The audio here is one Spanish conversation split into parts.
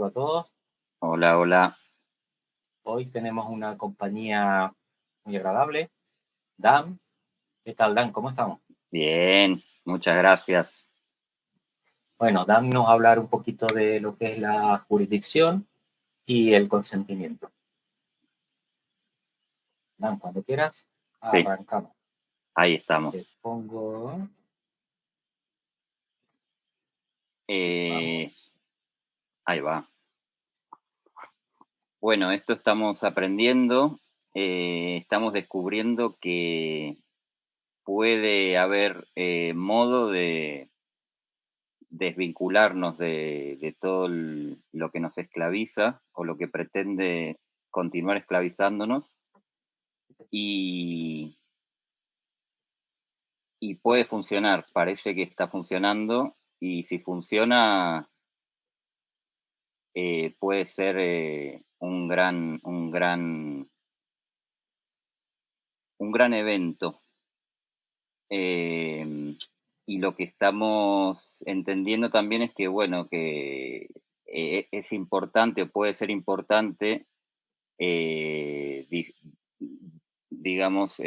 Saludo a todos. Hola, hola. Hoy tenemos una compañía muy agradable. Dan, ¿qué tal Dan? ¿Cómo estamos? Bien, muchas gracias. Bueno, Dan nos va a hablar un poquito de lo que es la jurisdicción y el consentimiento. Dan, cuando quieras, Sí. arrancamos. Ahí estamos. Te pongo... Eh, vamos. Ahí va. Bueno, esto estamos aprendiendo, eh, estamos descubriendo que puede haber eh, modo de desvincularnos de, de todo lo que nos esclaviza o lo que pretende continuar esclavizándonos y, y puede funcionar, parece que está funcionando y si funciona eh, puede ser eh, un gran, un gran, un gran evento. Em, y lo que estamos entendiendo también es que, bueno, que eh, es importante o puede ser importante, di- digamos,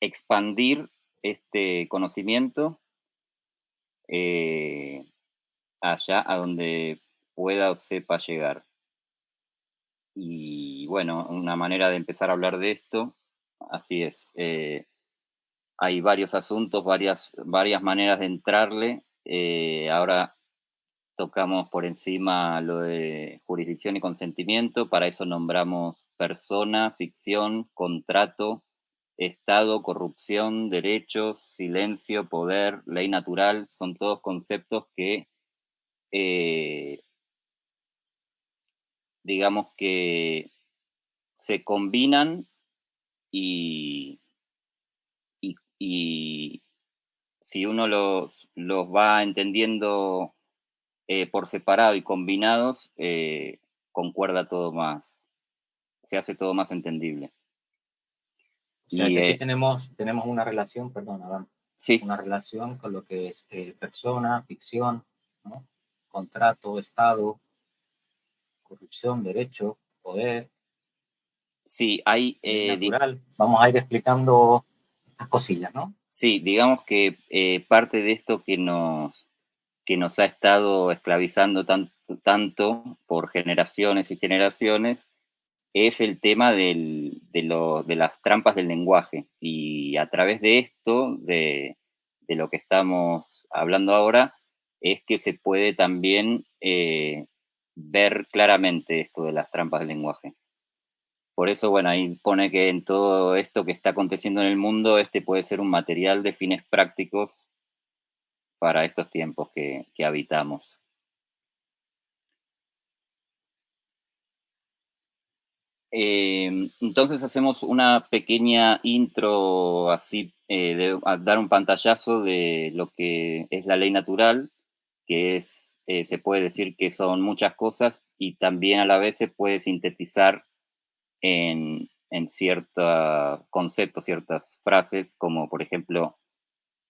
expandir este conocimiento allá a donde pueda o sepa llegar. Y bueno, una manera de empezar a hablar de esto, así es. eh, hay varios asuntos, varias, varias maneras de entrarle. eh, ahora tocamos por encima lo de jurisdicción y consentimiento, para eso nombramos persona, ficción, contrato, Estado, corrupción, derechos, silencio, poder, ley natural, son todos conceptos que eh, digamos que se combinan y, y- y si uno los, los va entendiendo eh, por separado y combinados, eh, concuerda todo más, se hace todo más entendible. O sea, Y que aquí eh, tenemos, tenemos una relación, perdón, Adam, sí, una relación con lo que es persona, ficción, ¿no? contrato, Estado, corrupción, derecho, poder, sí, hay, eh, natural. Vamos a ir explicando estas cosillas, ¿no? sí, digamos que eh, parte de esto que nos, que nos ha estado esclavizando tanto, tanto por generaciones y generaciones es el tema del- de, lo- de las trampas del lenguaje. Y a través de esto, de, de lo que estamos hablando ahora, es que se puede también eh, ver claramente esto de las trampas del lenguaje. Por eso, bueno, ahí pone que en todo esto que está aconteciendo en el mundo, este puede ser un material de fines prácticos para estos tiempos que, habitamos. Eh, entonces hacemos una pequeña intro así, eh, de, dar un pantallazo de lo que es la ley natural, que es, eh, se puede decir que son muchas cosas y también a la vez se puede sintetizar en, en ciertos conceptos, ciertas frases, como por ejemplo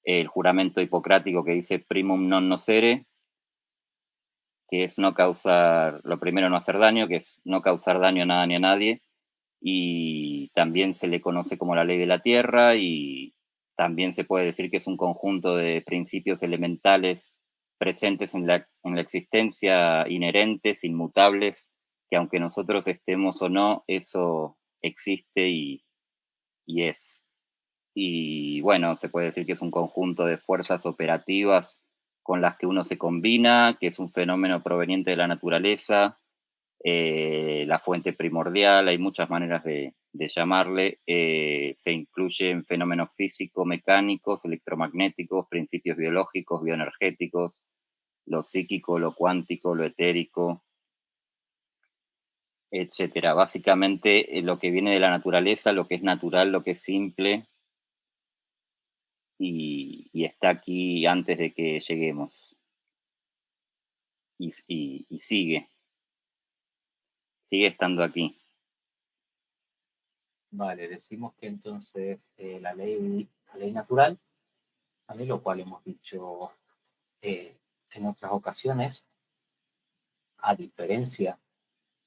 el juramento hipocrático que dice primum non nocere, que es no causar, lo primero no hacer daño, que es no causar daño a nada a nadie, y también se le conoce como la ley de la tierra, y también se puede decir que es un conjunto de principios elementales presentes en la, en la existencia, inherentes, inmutables, que aunque nosotros estemos o no, eso existe y, y es. Y bueno, se puede decir que es un conjunto de fuerzas operativas con las que uno se combina, que es un fenómeno proveniente de la naturaleza, eh, la fuente primordial, hay muchas maneras de, llamarle, eh, se incluyen fenómenos físico-mecánicos, electromagnéticos, principios biológicos, bioenergéticos, lo psíquico, lo cuántico, lo etérico, etcétera. Básicamente eh, lo que viene de la naturaleza, lo que es natural, lo que es simple, y, está aquí antes de que lleguemos. Y sigue, sigue estando aquí. Vale, decimos que entonces eh, la, ley, la ley natural, ¿vale? lo cual hemos dicho eh, en otras ocasiones, a diferencia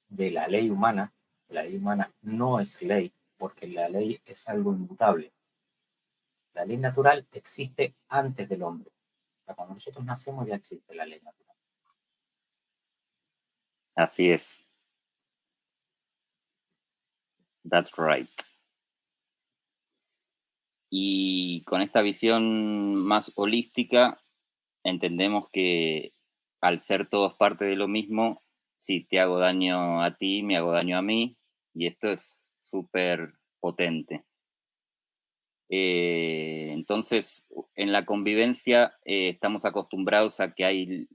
de la ley humana, la ley humana no es ley, porque la ley es algo inmutable. La ley natural existe antes del hombre. cuando nosotros nacemos ya existe la ley natural. Así es. That's right. Y con esta visión más holística, entendemos que al ser todos parte de lo mismo, si te hago daño a ti, me hago daño a mí, y esto es súper potente. Eh, entonces, en la convivencia eh, estamos acostumbrados a que hay,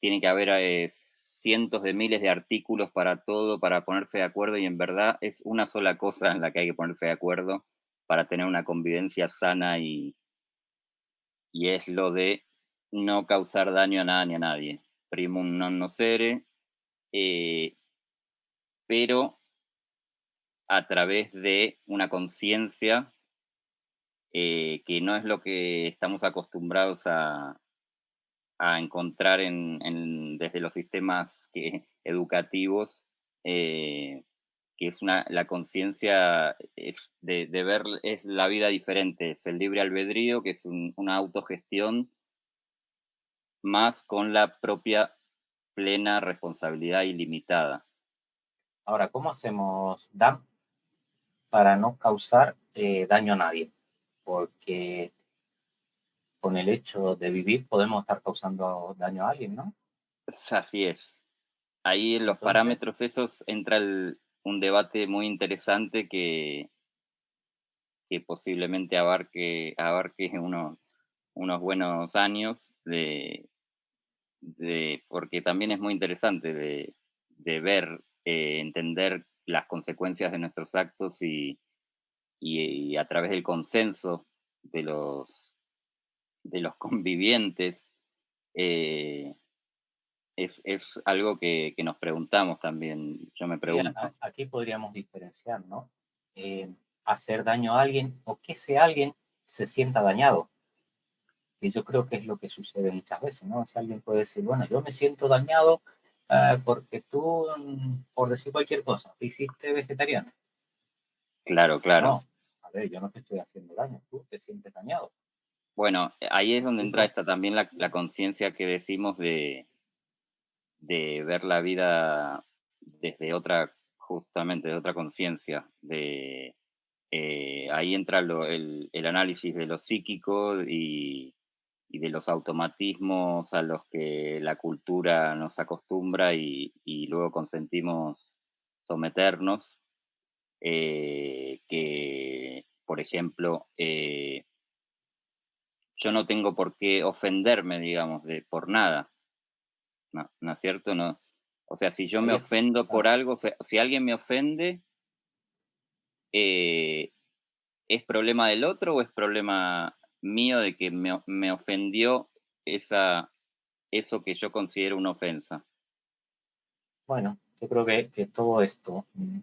tiene que haber eh, cientos de miles de artículos para todo, para ponerse de acuerdo, y en verdad es una sola cosa en la que hay que ponerse de acuerdo para tener una convivencia sana y, y es lo de no causar daño a nada ni a nadie. Primum non nocere, eh, pero a través de una conciencia eh, que no es lo que estamos acostumbrados a, a encontrar en, desde los sistemas educativos, eh, que es una, la conciencia es de, ver es la vida diferente, es el libre albedrío, que es una autogestión más con la propia plena responsabilidad ilimitada. Ahora, ¿cómo hacemos, Dan, para no causar eh, daño a nadie? Porque con el hecho de vivir podemos estar causando daño a alguien, ¿no? Así es. Ahí en los parámetros esos entra un debate muy interesante que, que posiblemente abarque, abarque unos, unos buenos años de, de, porque también es muy interesante de, de ver, eh, entender las consecuencias de nuestros actos y, y, a través del consenso de los, de los convivientes, eh, es, es, algo que, que, nos preguntamos también. Yo me pregunto. Aquí podríamos diferenciar, ¿no? Eh, hacer daño a alguien o que ese alguien se sienta dañado. Y yo creo que es lo que sucede muchas veces, ¿no? Si alguien puede decir, bueno, yo me siento dañado eh, porque tú, mm, por decir cualquier cosa, te hiciste vegetariano. Claro, claro. No, a ver, yo no te estoy haciendo daño, tú te sientes dañado. Bueno, ahí es donde entra esta también la, la conciencia que decimos de, de ver la vida desde otra, justamente de otra conciencia, de eh, ahí entra lo, el, el, análisis de lo psíquico y, y de los automatismos a los que la cultura nos acostumbra y, luego consentimos someternos, eh, que, por ejemplo, eh, yo no tengo por qué ofenderme, digamos, de, por nada. No, ¿no es cierto? No. O sea, si yo me ofendo por algo, si alguien me ofende, eh, ¿es problema del otro o es problema mío de que me, me ofendió esa, eso que yo considero una ofensa? Bueno, yo creo que, que, todo esto, mm,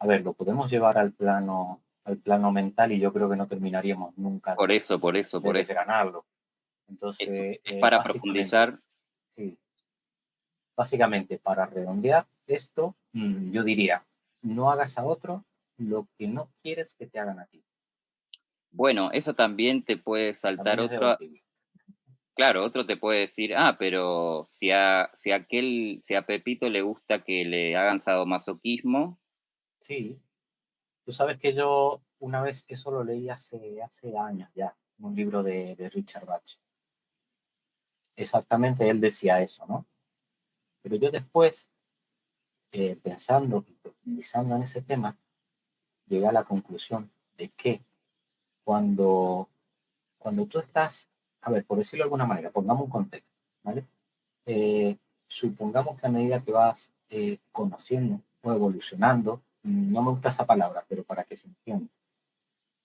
a ver, lo podemos llevar al plano, al plano mental y yo creo que no terminaríamos nunca. Por eso, por eso, por eso. ganarlo. Entonces, es eh, para profundizar. Sí. Básicamente, para redondear esto, mm, yo diría, no hagas a otro lo que no quieres que te hagan a ti. Bueno, eso también te puede saltar otro. Claro, otro te puede decir, ah, pero si a, si a aquel, si a Pepito le gusta que le hagan sadomasoquismo. Sí. Tú sabes que yo una vez eso lo leí hace, hace años ya, en un libro de, de Richard Bach. Exactamente él decía eso, ¿no? Pero yo después, eh, pensando y profundizando en ese tema, llegué a la conclusión de que cuando, cuando tú estás, a ver, por decirlo de alguna manera, pongamos un contexto, ¿vale? Eh, supongamos que a medida que vas eh, conociendo o evolucionando, no me gusta esa palabra, pero para que se entienda,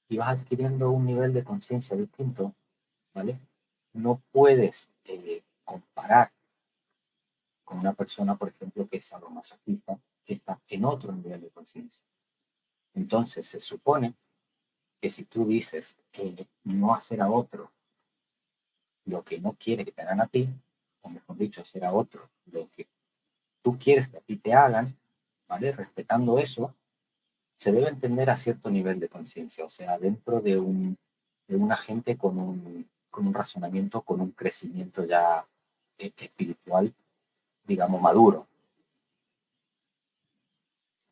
y vas adquiriendo un nivel de conciencia distinto, ¿vale? No puedes eh, comparar con una persona, por ejemplo, que es sadomasoquista, que está en otro nivel de conciencia. Entonces, se supone que si tú dices no hacer a otro lo que no quiere que te hagan a ti, o mejor dicho, hacer a otro lo que tú quieres que a ti te hagan, ¿vale? Respetando eso, se debe entender a cierto nivel de conciencia, o sea, dentro de un, de un agente con un, con un razonamiento, con un crecimiento ya eh, espiritual, digamos, maduro.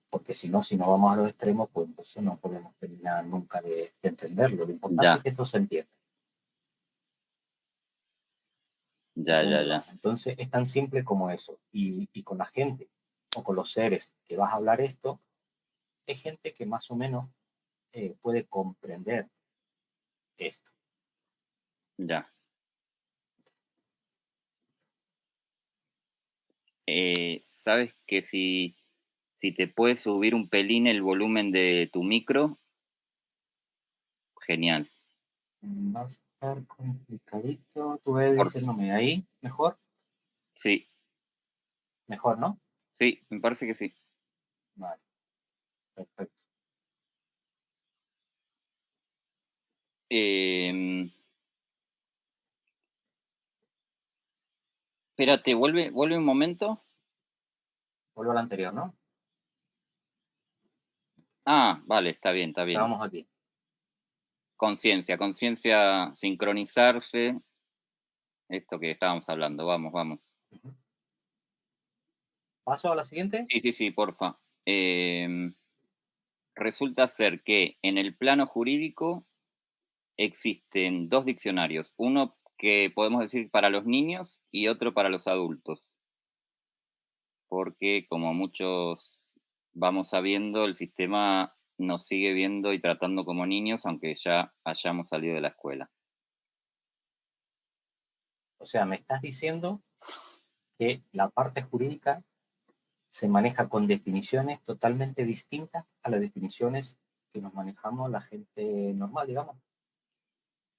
Porque si no, si no vamos a los extremos, pues entonces no podemos terminar nunca de, entenderlo. Lo importante es que esto se entienda. Ya, ya, ya. Entonces es tan simple como eso. Y, y, con la gente o con los seres que vas a hablar esto, es gente que más o menos eh, puede comprender esto. Ya. Eh, Sabes que si, si te puedes subir un pelín el volumen de tu micro, genial. Va a estar complicadito. Tú ves diciéndome ahí, mejor. Sí. Mejor, ¿no? Sí, me parece que sí. Vale. Perfecto. Eh, Espérate, vuelve, vuelve un momento. Vuelvo al anterior, ¿no? Ah, vale, está bien, está bien. Vamos aquí. Conciencia, conciencia, sincronizarse. Esto que estábamos hablando, vamos, vamos. ¿Paso a la siguiente? Sí, sí, sí, porfa. Em, resulta ser que en el plano jurídico existen dos diccionarios, uno que podemos decir para los niños y otro para los adultos. Porque como muchos vamos sabiendo, el sistema nos sigue viendo y tratando como niños, aunque ya hayamos salido de la escuela. O sea, me estás diciendo que la parte jurídica se maneja con definiciones totalmente distintas a las definiciones que nos manejamos la gente normal, digamos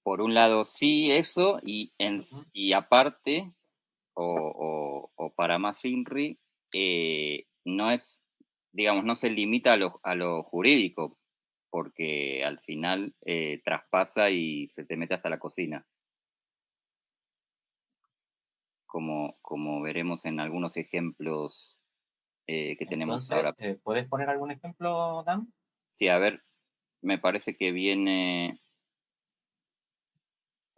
por un lado sí eso y, en, y aparte, o, para más INRI, eh, no es, digamos, no se limita a lo, a lo jurídico, porque al final eh, traspasa y se te mete hasta la cocina. Como, como veremos en algunos ejemplos eh, que tenemos ahora. ¿Puedes poner algún ejemplo, Dan? Sí, a ver, me parece que viene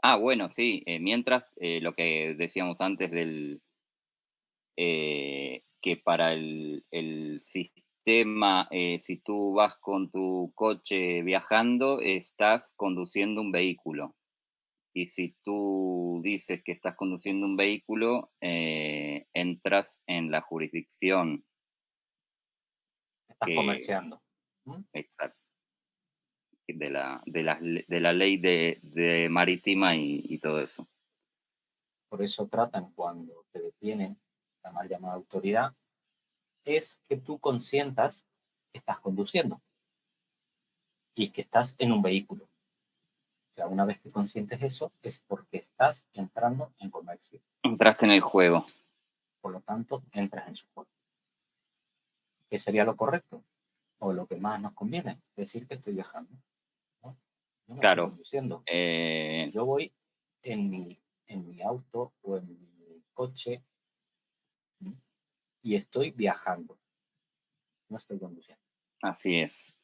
Ah, bueno, sí. Eh, mientras, eh, lo que decíamos antes del eh, que para el, sistema, si tú vas con tu coche viajando, estás conduciendo un vehículo. Y si tú dices que estás conduciendo un vehículo, entras en la jurisdicción. Estás comerciando. Exacto de la, de la, de la ley de, marítima y, todo eso. Por eso tratan cuando te detienen, la mal llamada autoridad, es que tú consientas que estás conduciendo y que estás en un vehículo. O sea, una vez que consientes eso, es porque estás entrando en comercio. Entraste en el juego. Por lo tanto, entras en su juego. ¿Qué sería lo correcto? O lo que más nos conviene, decir que estoy viajando claro. Eh, Yo voy en mi, en mi auto o en mi coche y estoy viajando. No estoy conduciendo. Así es.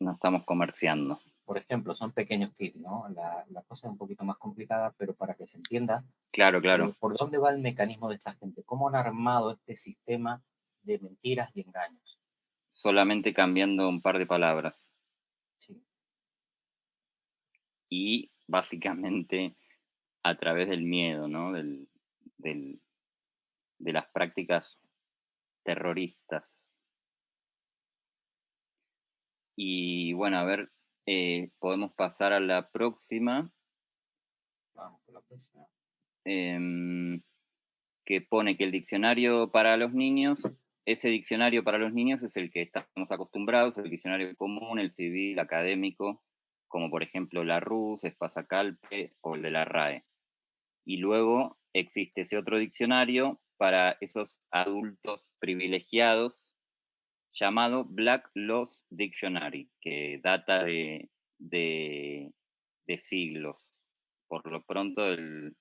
No estamos comerciando. Por ejemplo, son pequeños tips, ¿no? La, cosa es un poquito más complicada, pero para que se entienda. Claro, claro. Eh, ¿Por dónde va el mecanismo de esta gente? ¿Cómo han armado este sistema de mentiras y engaños? Solamente cambiando un par de palabras y básicamente a través del miedo, ¿no? Del, de las prácticas terroristas. Y bueno, a ver, eh, podemos pasar a la próxima. Vamos con la próxima. Em, que pone que el diccionario para los niños, ese diccionario para los niños es el que estamos acostumbrados, el diccionario común, el civil, académico, como por ejemplo la RUS, Espasacalpe o el de la RAE. Y luego existe ese otro diccionario para esos adultos privilegiados llamado Black Laws Dictionary, que data de, de, siglos. Por lo pronto del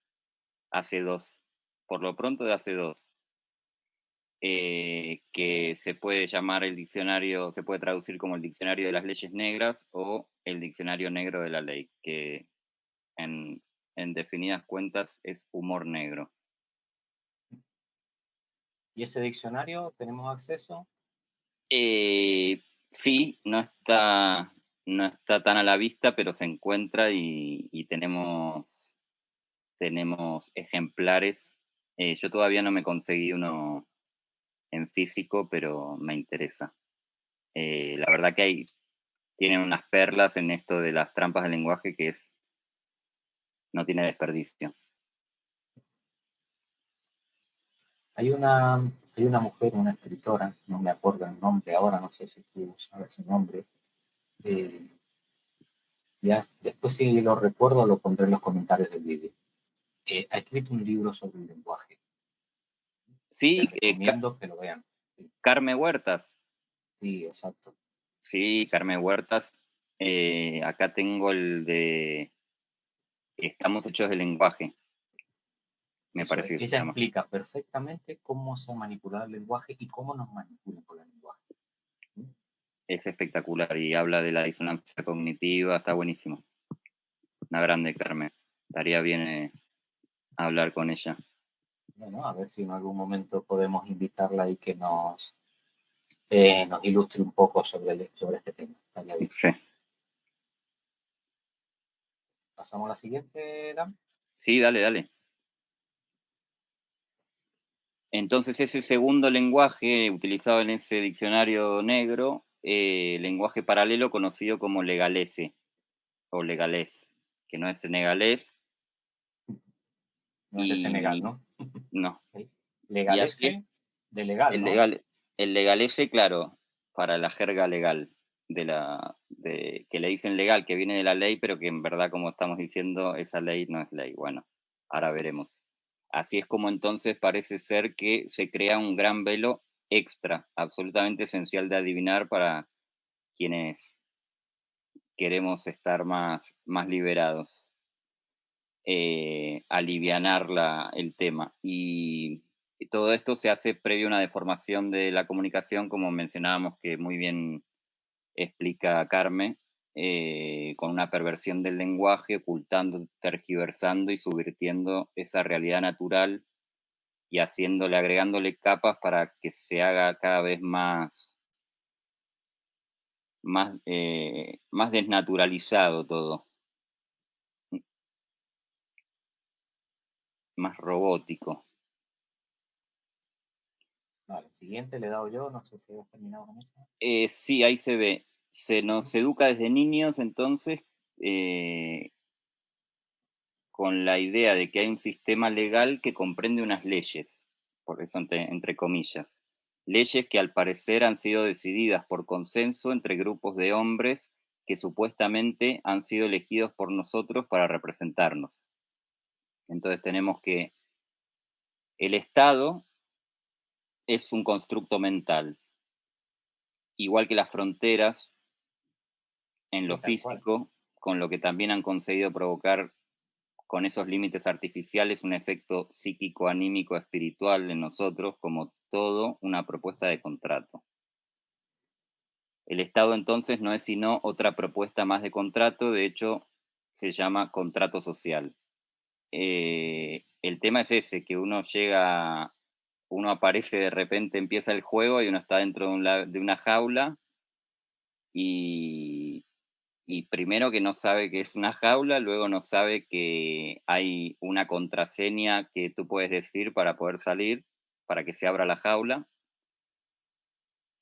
hace dos. Por lo pronto de hace dos. Eh, que se puede llamar el diccionario, se puede traducir como el diccionario de las leyes negras o el diccionario negro de la ley, que en, definidas cuentas es humor negro. ¿Y ese diccionario tenemos acceso? Eh, sí, no está, no está tan a la vista, pero se encuentra y, tenemos, tenemos ejemplares. Eh, yo todavía no me conseguí uno en físico, pero me interesa. Eh, la verdad que hay, tienen unas perlas en esto de las trampas del lenguaje que es, no tiene desperdicio. Hay una, hay una mujer, una escritora, no me acuerdo el nombre ahora, no sé si tú su nombre. Eh, ya, después si lo recuerdo lo pondré en los comentarios del vídeo. Eh, ha escrito un libro sobre el lenguaje Sí, eh, que lo vean. Carme Huertas. Sí, exacto. Sí, Carme Huertas. Eh, acá tengo el de Estamos hechos de lenguaje. Me parece que Ella explica perfectamente cómo se manipula el lenguaje y cómo nos manipulan con el lenguaje. Es espectacular y habla de la disonancia cognitiva, está buenísimo. Una grande Carmen. Estaría bien eh, hablar con ella bueno, a ver si en algún momento podemos invitarla y que nos, eh, nos ilustre un poco sobre, sobre este tema. Sí. ¿Pasamos a la siguiente, Dan? Sí, dale, dale. Entonces, ese segundo lenguaje utilizado en ese diccionario negro, eh, lenguaje paralelo conocido como legalese o legalés, que no es senegalés. No es de Senegal, ¿no? No. De legal. El, legal. el legal ese, claro, para la jerga legal, de la, de, que le dicen legal, que viene de la ley, pero que en verdad, como estamos diciendo, esa ley no es ley. Bueno, ahora veremos. Así es como entonces parece ser que se crea un gran velo extra, absolutamente esencial de adivinar para quienes queremos estar más, más liberados eh, alivianar el tema. Y, todo esto se hace previo a una deformación de la comunicación, como mencionábamos que muy bien explica Carmen, eh, con una perversión del lenguaje, ocultando, tergiversando y subvirtiendo esa realidad natural y haciéndole, agregándole capas para que se haga cada vez más, más, eh, más desnaturalizado todo. Más robótico. Vale, siguiente le he dado yo, no sé si hemos terminado con eso. Eh, sí, ahí se ve. Se nos educa desde niños, entonces, eh, con la idea de que hay un sistema legal que comprende unas leyes, por eso entre comillas. Leyes que al parecer han sido decididas por consenso entre grupos de hombres que supuestamente han sido elegidos por nosotros para representarnos. Entonces tenemos que el Estado es un constructo mental, igual que las fronteras en lo físico, con lo que también han conseguido provocar con esos límites artificiales un efecto psíquico, anímico, espiritual en nosotros, como todo una propuesta de contrato. El Estado entonces no es sino otra propuesta más de contrato, de hecho se llama contrato social. Eh, el tema es ese, que uno llega, uno aparece de repente, empieza el juego y uno está dentro de, una jaula y, primero que no sabe que es una jaula, luego no sabe que hay una contraseña que tú puedes decir para poder salir, para que se abra la jaula.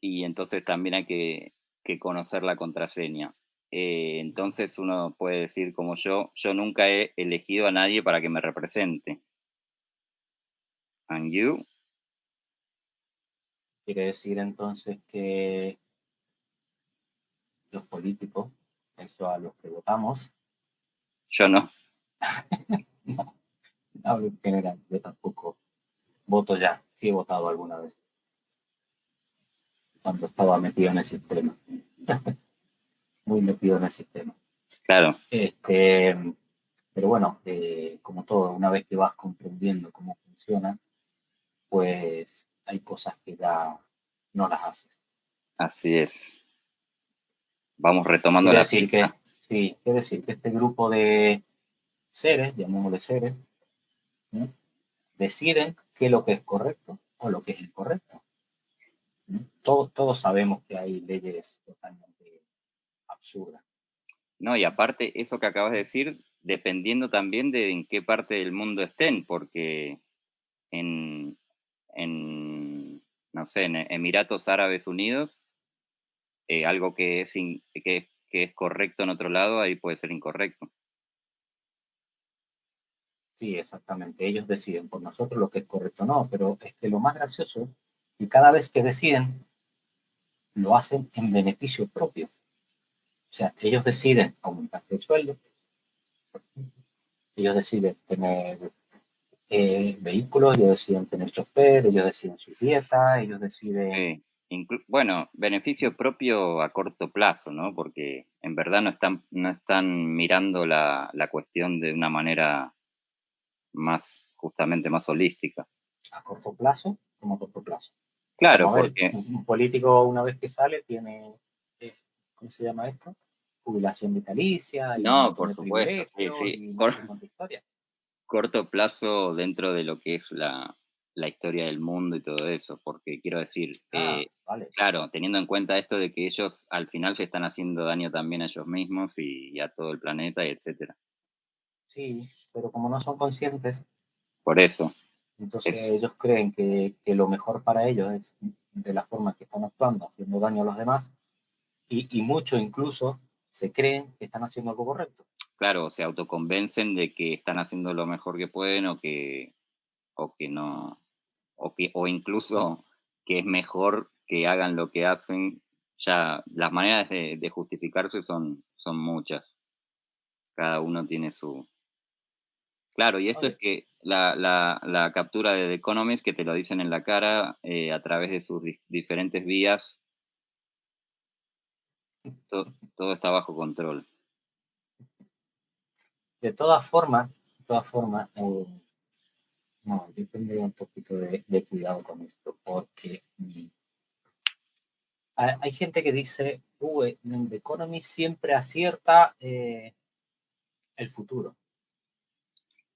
Y entonces también hay que conocer la contraseña. Eh, entonces uno puede decir como yo, yo nunca he elegido a nadie para que me represente. And you? Quiere decir entonces que los políticos, eso a los que votamos. Yo no. no, hablo en general, yo tampoco voto ya, sí he votado alguna vez. Cuando estaba metido en el sistema. muy metido en el sistema. Claro. Este, pero bueno, eh, como todo, una vez que vas comprendiendo cómo funciona, pues hay cosas que ya no las haces. Así es. Vamos retomando la decir que Sí, quiere decir que este grupo de seres, llamémosle seres, deciden qué es lo que es correcto o lo que es incorrecto. Todos, todos sabemos que hay leyes totalmente No, y aparte, eso que acabas de decir, dependiendo también de en qué parte del mundo estén, porque en, en no sé, en Emiratos Árabes Unidos, eh, algo que es, que, que es correcto en otro lado, ahí puede ser incorrecto. Sí, exactamente. Ellos deciden por nosotros lo que es correcto o no, pero es que lo más gracioso es que cada vez que deciden, lo hacen en beneficio propio. O sea, ellos deciden aumentarse el sueldo, ellos deciden tener eh, vehículos, ellos deciden tener chofer, ellos deciden su dieta, ellos deciden... bueno, beneficio propio a corto plazo, ¿no? Porque en verdad no están, no están mirando la, la cuestión de una manera más, justamente más holística. ¿A corto plazo? como a corto plazo? Claro, porque... un político una vez que sale tiene, eh, ¿cómo se llama esto? Jubilación vitalicia. No, por supuesto, sí, sí. Corto plazo dentro de lo que es la, la, historia del mundo y todo eso, porque quiero decir, ah, eh, claro, teniendo en cuenta esto de que ellos al final se están haciendo daño también a ellos mismos y, a todo el planeta y etcétera. Sí, pero como no son conscientes. Por eso. Entonces ellos creen que, que, lo mejor para ellos es de la forma que están actuando, haciendo daño a los demás, y, y mucho incluso se creen que están haciendo algo correcto. Claro, se autoconvencen de que están haciendo lo mejor que pueden o que, o que no, o, que, o incluso que es mejor que hagan lo que hacen. Ya las maneras de, de justificarse son, son muchas. Cada uno tiene su, Claro, y esto es que la, la, captura de The Economist, que te lo dicen en la cara eh, a través de sus diferentes vías, todo está bajo control. De todas formas, de todas formas, eh, no, yo tendría un poquito de, cuidado con esto, porque mm, hay, gente que dice, uh, The Economist siempre acierta eh, el futuro.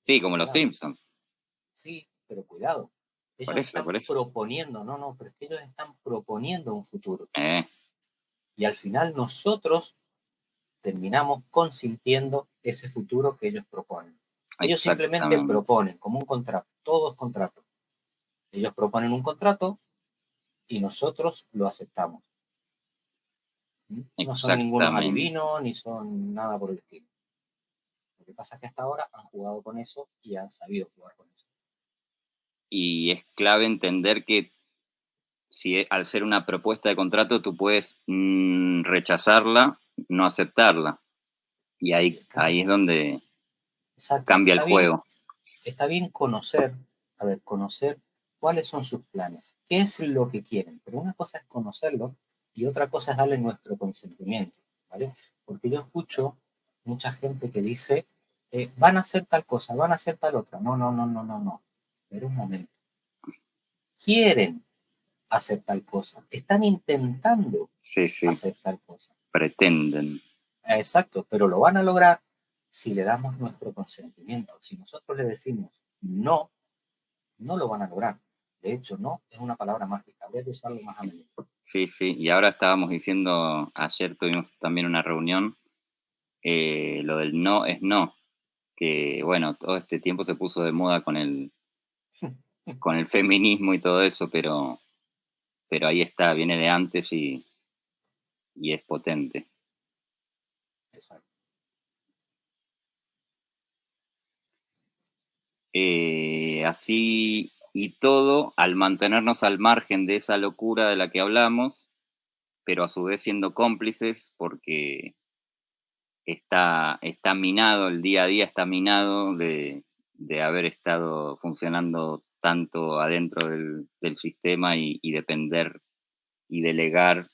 Sí, como los Simpsons. Sí, pero cuidado. Ellos están proponiendo, no, no, pero es que ellos están proponiendo un futuro. Eh. Y al final nosotros terminamos consintiendo ese futuro que ellos proponen. Ellos simplemente proponen como un contrato, todos contratos. Ellos proponen un contrato y nosotros lo aceptamos. No son ningún adivino ni son nada por el estilo que pasa es que hasta ahora han jugado con eso y han sabido jugar con eso. Y es clave entender que si e, al ser una propuesta de contrato tú puedes mm, rechazarla, no aceptarla. Y ahí, ahí es donde cambia el juego. Está bien conocer, a ver, conocer cuáles son sus planes, qué es lo que quieren. Pero una cosa es conocerlo y otra cosa es darle nuestro consentimiento, ¿vale? Porque yo escucho mucha gente que dice, eh, van a hacer tal cosa, van a hacer tal otra. No, no, no, no, no, no. Pero un momento. Quieren hacer tal cosa. Están intentando hacer tal cosa. Pretenden. Exacto, pero lo van a lograr si le damos nuestro consentimiento. Si nosotros le decimos no, no lo van a lograr. De hecho, no es una palabra mágica. Voy a usarlo más a menudo. Sí, sí. Y ahora estábamos diciendo, ayer tuvimos también una reunión, eh, lo del no es no que bueno, todo este tiempo se puso de moda con el, con el feminismo y todo eso, pero, pero ahí está, viene de antes y, y es potente. Exacto. Eh, así y todo, al mantenernos al margen de esa locura de la que hablamos, pero a su vez siendo cómplices, porque está, está minado, el día a día está minado de, haber estado funcionando tanto adentro del, sistema y, depender y delegar.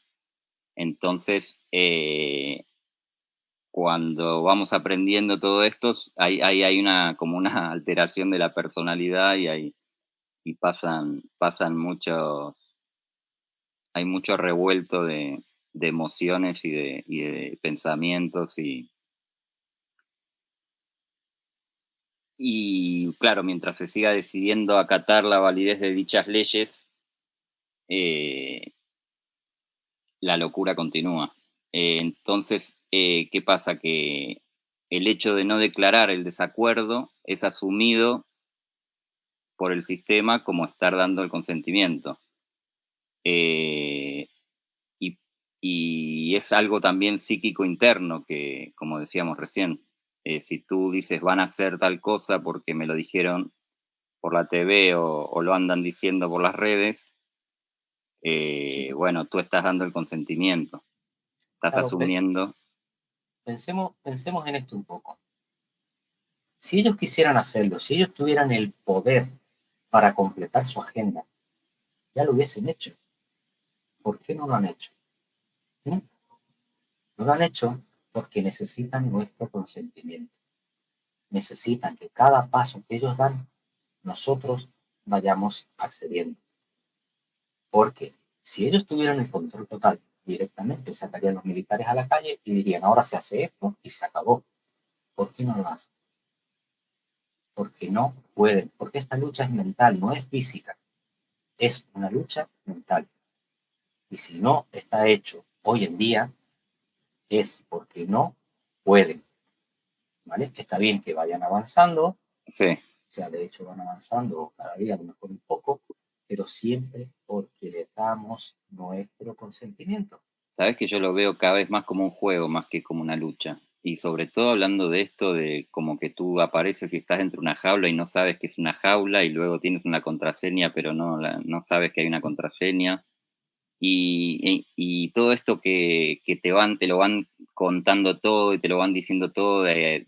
Entonces, eh, cuando vamos aprendiendo todo esto, hay, hay, una, como una alteración de la personalidad y hay, y pasan, pasan muchos, hay mucho revuelto de, emociones y de, pensamientos y, y claro, mientras se siga decidiendo acatar la validez de dichas leyes, eh, la locura continúa. Eh, entonces, eh, ¿qué pasa? Que el hecho de no declarar el desacuerdo es asumido por el sistema como estar dando el consentimiento. Eh, y, es algo también psíquico interno que, como decíamos recién, eh, si tú dices van a hacer tal cosa porque me lo dijeron por la TV o, lo andan diciendo por las redes, eh, bueno, tú estás dando el consentimiento, estás asumiendo. Pensemos, pensemos en esto un poco. Si ellos quisieran hacerlo, si ellos tuvieran el poder para completar su agenda. Ya lo hubiesen hecho. ¿Por qué no lo han hecho? ¿Mm? No lo han hecho porque necesitan nuestro consentimiento. Necesitan que cada paso que ellos dan, nosotros vayamos accediendo. Porque si ellos tuvieran el control total directamente, sacarían los militares a la calle y dirían, ahora se hace esto y se acabó. ¿Por qué no lo hacen? porque no pueden, porque esta lucha es mental, no es física, es una lucha mental. Y si no está hecho hoy en día, es porque no pueden. ¿Vale? Está bien que vayan avanzando. Sí. O sea, de hecho van avanzando cada día, a lo mejor un poco, pero siempre porque le damos nuestro consentimiento. Sabes que yo lo veo cada vez más como un juego, más que como una lucha. Y sobre todo hablando de esto de como que tú apareces y estás dentro de una jaula y no sabes que es una jaula y luego tienes una contraseña pero no, no sabes que hay una contraseña. Y, todo esto que, te van, te lo van contando todo y te lo van diciendo todo de,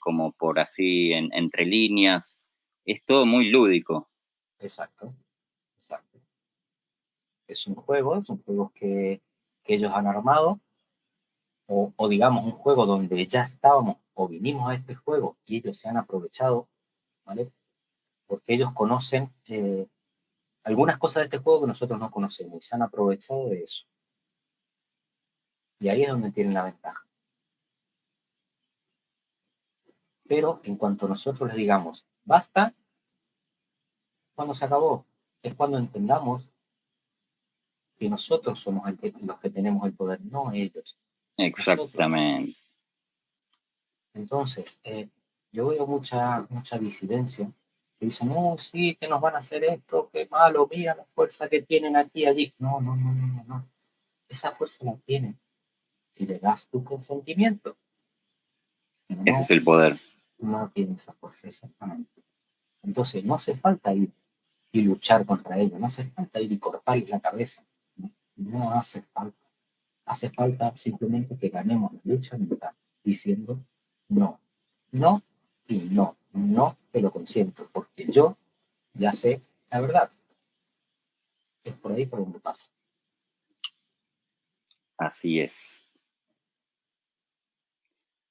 como por así entre líneas, es todo muy lúdico. Exacto, exacto. Es un juego, son juegos que, que ellos han armado o, digamos un juego donde ya estábamos o vinimos a este juego y ellos se han aprovechado, ¿vale? Porque ellos conocen eh, algunas cosas de este juego que nosotros no conocemos y se han aprovechado de eso. Y ahí es donde tienen la ventaja. Pero en cuanto nosotros les digamos, basta, cuando se acabó, es cuando entendamos que nosotros somos los que tenemos el poder, no ellos. Exactamente. Entonces, eh, yo veo mucha, mucha disidencia que dicen, no, sí, que nos van a hacer esto, qué malo, mira la fuerza que tienen aquí, allí. No, no, no, no, no. Esa fuerza la tienen si le das tu consentimiento. Ese es el poder. No tiene esa fuerza, exactamente. Entonces, no hace falta ir y luchar contra ellos, no hace falta ir y cortarles la cabeza. no hace falta. Hace falta simplemente que ganemos la lucha mental diciendo no, no y no, no te lo consiento, porque yo ya sé la verdad. Es por ahí por donde pasa. Así es.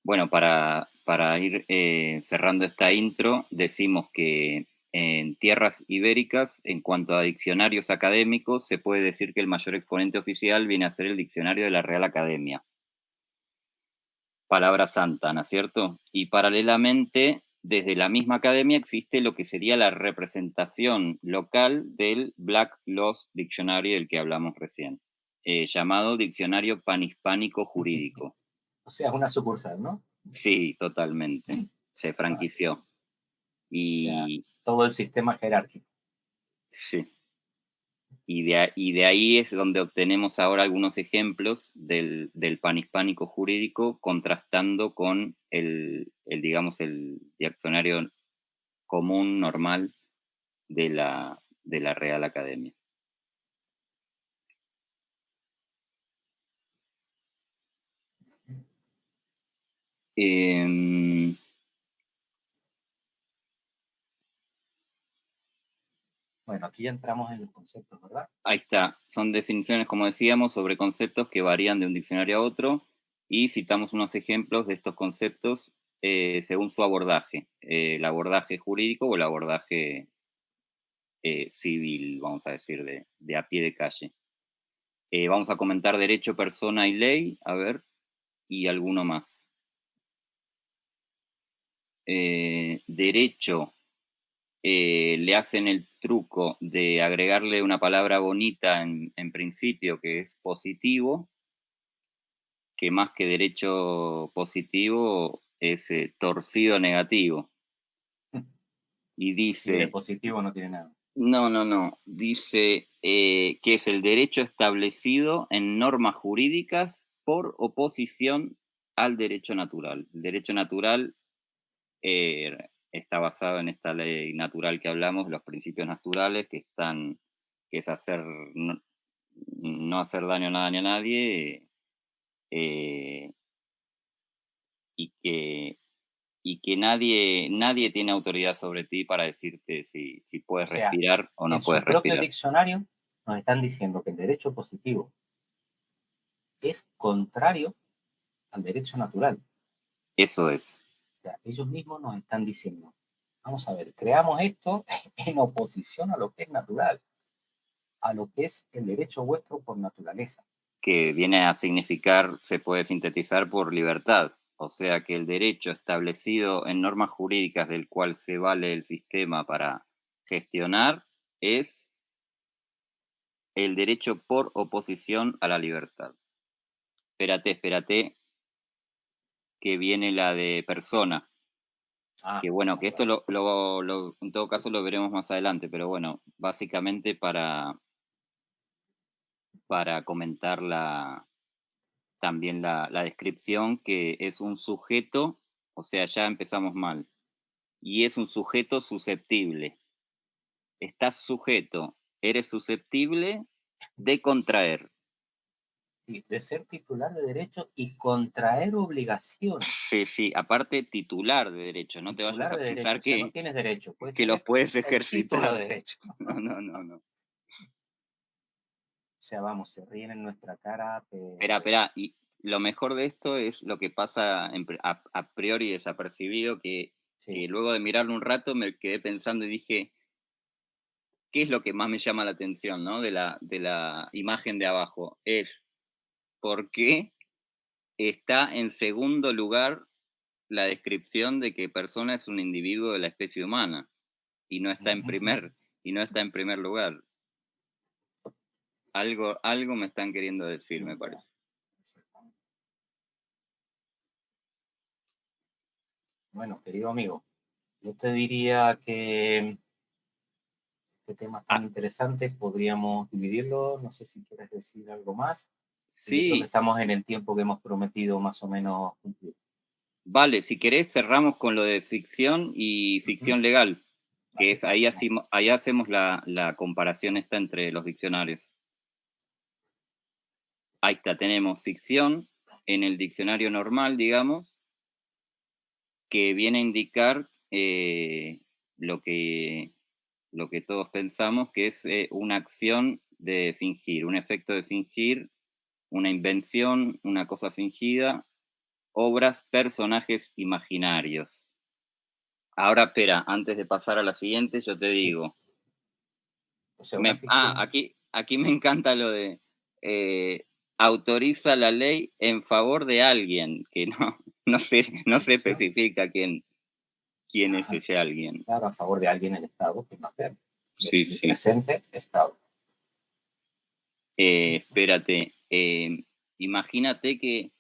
Bueno, para, para ir eh, cerrando esta intro, decimos que en tierras ibéricas, en cuanto a diccionarios académicos, se puede decir que el mayor exponente oficial viene a ser el diccionario de la Real Academia. Palabra santa, ¿no es cierto? Y paralelamente, desde la misma academia existe lo que sería la representación local del Black Laws Dictionary del que hablamos recién, eh, llamado Diccionario Panhispánico Jurídico. O sea, es una sucursal, ¿no? Sí, totalmente. Se franquició. Y, todo el sistema jerárquico. Sí. Y de, ahí es donde obtenemos ahora algunos ejemplos del, del panhispánico jurídico contrastando con el, digamos, el diccionario común, normal de la, de la Real Academia. Eh, Bueno, aquí ya entramos en los conceptos, ¿verdad? Ahí está. Son definiciones, como decíamos, sobre conceptos que varían de un diccionario a otro y citamos unos ejemplos de estos conceptos eh, según su abordaje, eh, el abordaje jurídico o el abordaje eh, civil, vamos a decir, de, de, a pie de calle. Vamos a comentar derecho, persona y ley, a ver, y alguno más. Derecho, le hacen el truco de agregarle una palabra bonita en, en principio que es positivo, que más que derecho positivo es torcido negativo. Y dice... positivo no tiene nada. No, no, no. Dice eh, que es el derecho establecido en normas jurídicas por oposición al derecho natural. El derecho natural eh, está basado en esta ley natural que hablamos, los principios naturales, que están, que es hacer, no, hacer daño a nada ni a nadie, eh, y que y que nadie, nadie tiene autoridad sobre ti para decirte si, si puedes respirar o no puedes respirar. En propio diccionario nos están diciendo que el derecho positivo es contrario al derecho natural. Eso es. Sea, ellos mismos nos están diciendo, vamos a ver, creamos esto en oposición a lo que es natural, a lo que es el derecho vuestro por naturaleza. Que viene a significar, se puede sintetizar por libertad o sea que el derecho establecido en normas jurídicas del cual se vale el sistema para gestionar es el derecho por oposición a la libertad. Espérate, espérate, que viene la de persona. Ah, que bueno, que esto lo, en todo caso lo veremos más adelante, pero bueno, básicamente para, para comentar la, también la, descripción, que es un sujeto, o sea, ya empezamos mal, y es un sujeto susceptible. Estás sujeto, eres susceptible de contraer. De ser titular de derecho y contraer obligaciones. Sí, sí, aparte titular de derecho, no te vayas a pensar que, no tienes derecho, que los puedes ejercitar. De derecho. No, no, no, no. O sea, vamos, se ríen en nuestra cara. Espera, espera, y lo mejor de esto es lo que pasa a, priori desapercibido, que, luego de mirarlo un rato me quedé pensando y dije, ¿qué es lo que más me llama la atención ¿no? de, la, de la imagen de abajo? Es por qué está en segundo lugar la descripción de que persona es un individuo de la especie humana y no está en primer, y no está en primer lugar. Algo, algo me están queriendo decir, me parece. Bueno, querido amigo, yo te diría que este tema es tan ah. interesante, podríamos dividirlo, no sé si quieres decir algo más. Sí. estamos en el tiempo que hemos prometido más o menos cumplir. Vale, si querés cerramos con lo de ficción y ficción legal, que es ahí, ahí hacemos la, la comparación esta entre los diccionarios. Ahí está, tenemos ficción en el diccionario normal, digamos, que viene a indicar eh, lo, que, lo que todos pensamos, que es eh, una acción de fingir, un efecto de fingir, una invención, una cosa fingida, obras, personajes imaginarios. Ahora, espera, antes de pasar a la siguiente, yo te digo. ah, aquí, aquí me encanta lo de eh, autoriza la ley en favor de alguien, que no, no, se, no se especifica quién, quién es ese alguien. Claro, a favor de alguien el Estado, que más Sí, sí. Presente Estado. Eh, espérate, eh, imagínate que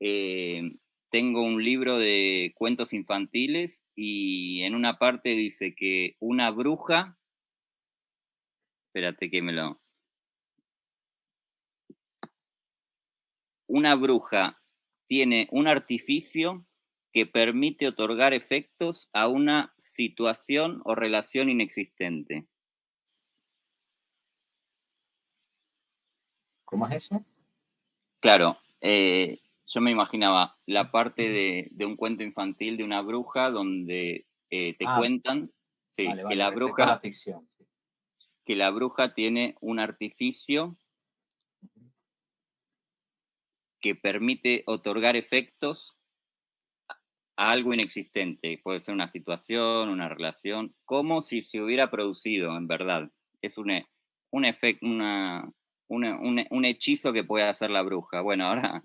eh, tengo un libro de cuentos infantiles y en una parte dice que una bruja, espérate que me lo, una bruja tiene un artificio que permite otorgar efectos a una situación o relación inexistente. ¿Cómo es eso? Claro, eh, yo me imaginaba la parte de, un cuento infantil de una bruja donde eh, te ah, cuentan que la bruja que la bruja tiene un artificio que permite otorgar efectos a algo inexistente. Puede ser una situación, una relación, como si se hubiera producido en verdad. Es un, e, un efecto, una, un, hechizo que puede hacer la bruja. Bueno, ahora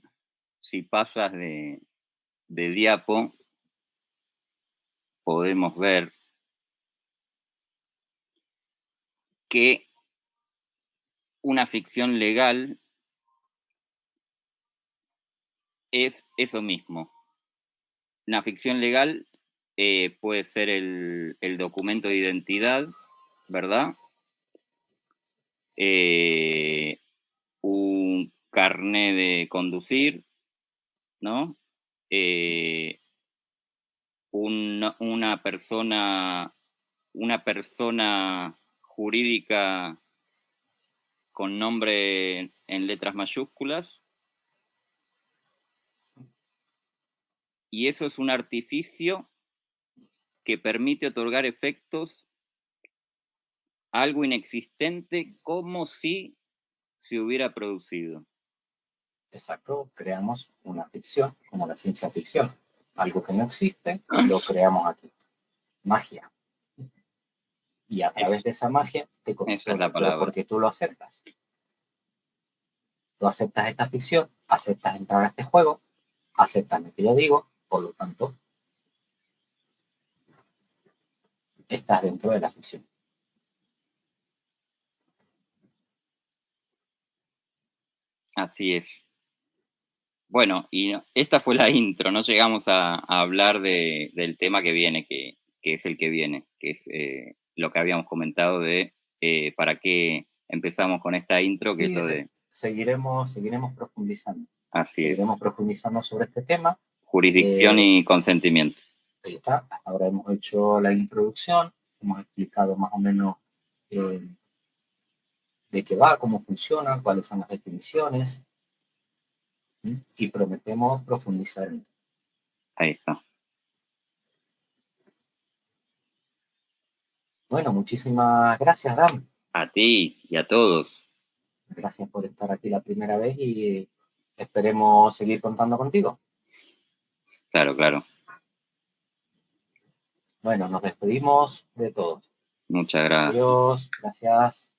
si pasas de, de diapo, podemos ver que una ficción legal es eso mismo. Una ficción legal eh, puede ser el, documento de identidad, ¿verdad? Eh, un carné de conducir, ¿no? Eh, una persona, una persona jurídica con nombre en letras mayúsculas. Y eso es un artificio que permite otorgar efectos algo inexistente como si se hubiera producido. Exacto, creamos una ficción, como la ciencia ficción. Algo que no existe, lo creamos aquí. Magia y a través de esa magia te Esa es la palabra. Porque tú lo aceptas. Tú aceptas esta ficción, aceptas entrar a este juego, aceptas lo que yo digo, por lo tanto, estás dentro de la ficción. Así es. Bueno, y esta fue la intro, no llegamos a, hablar del tema que viene, que, es el que viene, que es eh, lo que habíamos comentado de eh, para qué empezamos con esta intro, que es lo de... Seguiremos, seguiremos profundizando. Así seguiremos profundizando sobre este tema. Jurisdicción eh, y consentimiento. Ahí está. Ahora hemos hecho la introducción, hemos explicado más o menos de qué va, cómo funciona, cuáles son las definiciones. Y prometemos profundizar en Ahí está. Bueno, muchísimas gracias, Ram. A ti y a todos. Gracias por estar aquí la primera vez y esperemos seguir contando contigo. Claro, claro. Bueno, nos despedimos de todos. Muchas gracias. Adiós, gracias.